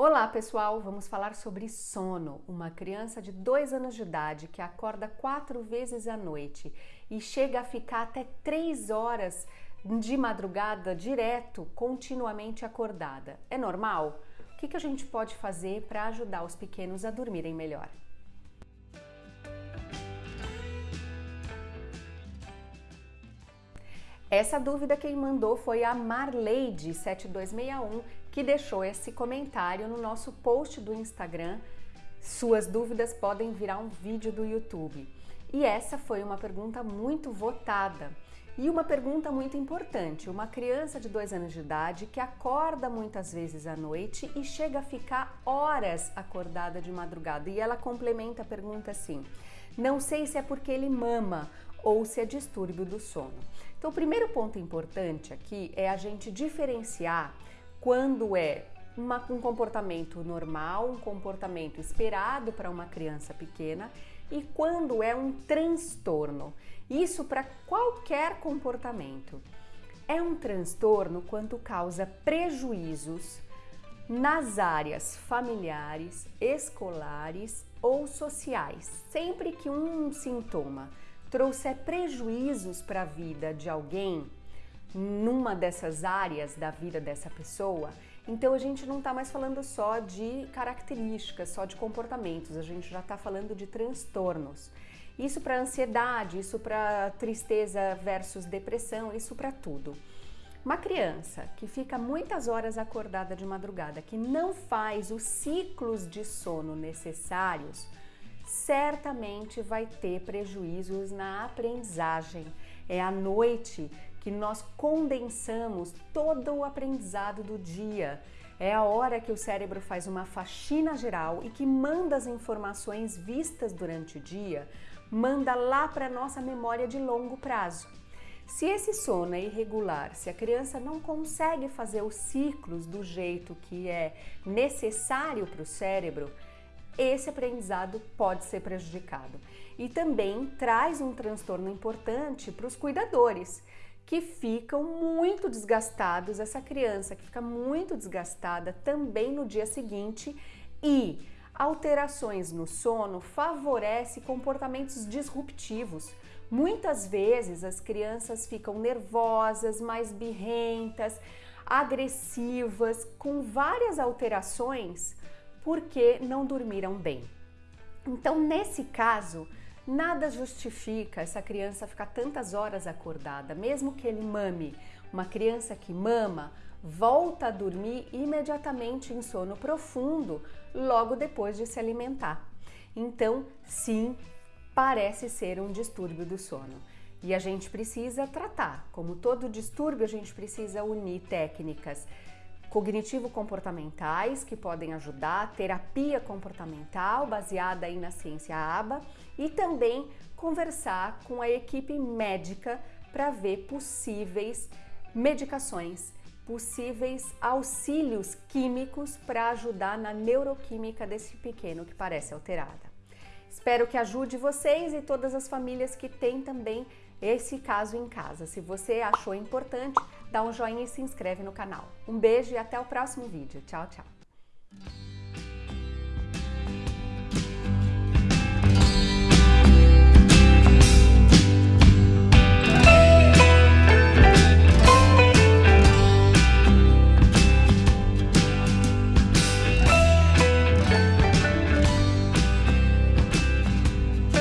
Olá pessoal, vamos falar sobre sono. Uma criança de dois anos de idade que acorda quatro vezes à noite e chega a ficar até três horas de madrugada direto, continuamente acordada. É normal? O que a gente pode fazer para ajudar os pequenos a dormirem melhor? Essa dúvida quem mandou foi a Marleide7261, que deixou esse comentário no nosso post do Instagram. Suas dúvidas podem virar um vídeo do YouTube. E essa foi uma pergunta muito votada. E uma pergunta muito importante: uma criança de dois anos de idade que acorda muitas vezes à noite e chega a ficar horas acordada de madrugada. E ela complementa a pergunta assim: não sei se é porque ele mama ou se é distúrbio do sono. Então, o primeiro ponto importante aqui é a gente diferenciar quando é uma, um comportamento normal, um comportamento esperado para uma criança pequena e quando é um transtorno. Isso para qualquer comportamento. É um transtorno quando causa prejuízos nas áreas familiares, escolares ou sociais. Sempre que um sintoma trouxer prejuízos para a vida de alguém, numa dessas áreas da vida dessa pessoa, então a gente não está mais falando só de características, só de comportamentos, a gente já está falando de transtornos. Isso para ansiedade, isso para tristeza versus depressão, isso para tudo. Uma criança que fica muitas horas acordada de madrugada, que não faz os ciclos de sono necessários, certamente vai ter prejuízos na aprendizagem. É à noite que nós condensamos todo o aprendizado do dia. É a hora que o cérebro faz uma faxina geral e que manda as informações vistas durante o dia, manda lá para nossa memória de longo prazo. Se esse sono é irregular, se a criança não consegue fazer os ciclos do jeito que é necessário para o cérebro, esse aprendizado pode ser prejudicado. E também traz um transtorno importante para os cuidadores, que ficam muito desgastados, essa criança que fica muito desgastada também no dia seguinte e alterações no sono favorece comportamentos disruptivos. Muitas vezes as crianças ficam nervosas, mais birrentas, agressivas, com várias alterações porque não dormiram bem. Então, nesse caso, nada justifica essa criança ficar tantas horas acordada, mesmo que ele mame. Uma criança que mama volta a dormir imediatamente em sono profundo logo depois de se alimentar. Então, sim, parece ser um distúrbio do sono. E a gente precisa tratar. Como todo distúrbio, a gente precisa unir técnicas cognitivo-comportamentais que podem ajudar, terapia comportamental baseada aí na ciência ABA e também conversar com a equipe médica para ver possíveis medicações, possíveis auxílios químicos para ajudar na neuroquímica desse pequeno que parece alterada. Espero que ajude vocês e todas as famílias que têm também esse caso em casa. Se você achou importante, dá um joinha e se inscreve no canal. Um beijo e até o próximo vídeo. Tchau, tchau!